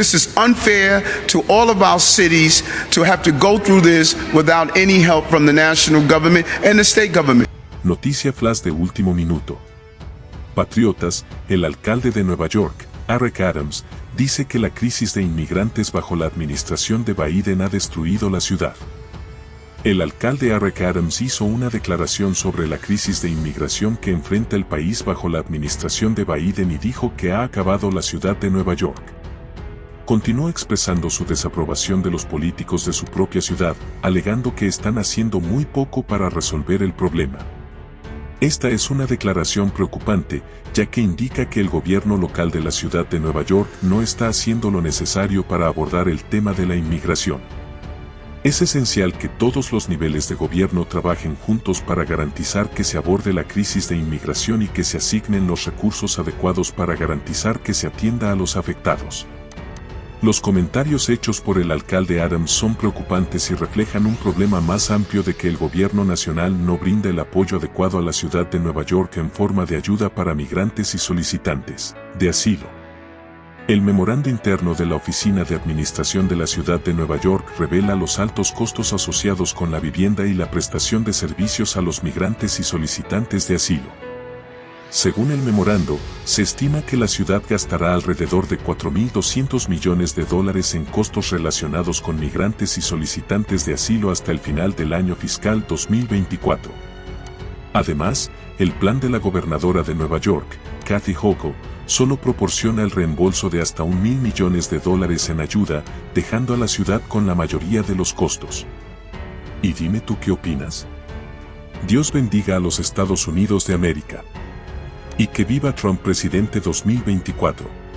This is unfair to all of our cities to have to go through this without any help from the national government and the state government. Noticia flash de último minuto. Patriotas, el alcalde de Nueva York, Eric Adams, dice que la crisis de inmigrantes bajo la administración de Biden ha destruido la ciudad. El alcalde Eric Adams hizo una declaración sobre la crisis de inmigración que enfrenta el país bajo la administración de Biden y dijo que ha acabado la ciudad de Nueva York. Continuó expresando su desaprobación de los políticos de su propia ciudad, alegando que están haciendo muy poco para resolver el problema. Esta es una declaración preocupante, ya que indica que el gobierno local de la ciudad de Nueva York no está haciendo lo necesario para abordar el tema de la inmigración. Es esencial que todos los niveles de gobierno trabajen juntos para garantizar que se aborde la crisis de inmigración y que se asignen los recursos adecuados para garantizar que se atienda a los afectados. Los comentarios hechos por el alcalde Adams son preocupantes y reflejan un problema más amplio de que el gobierno nacional no brinda el apoyo adecuado a la ciudad de Nueva York en forma de ayuda para migrantes y solicitantes de asilo. El memorando interno de la Oficina de Administración de la Ciudad de Nueva York revela los altos costos asociados con la vivienda y la prestación de servicios a los migrantes y solicitantes de asilo. Según el memorando, se estima que la ciudad gastará alrededor de 4.200 millones de dólares en costos relacionados con migrantes y solicitantes de asilo hasta el final del año fiscal 2024. Además, el plan de la gobernadora de Nueva York, Kathy Hochul, solo proporciona el reembolso de hasta un mil millones de dólares en ayuda, dejando a la ciudad con la mayoría de los costos. Y dime tú qué opinas. Dios bendiga a los Estados Unidos de América. Y que viva Trump presidente 2024.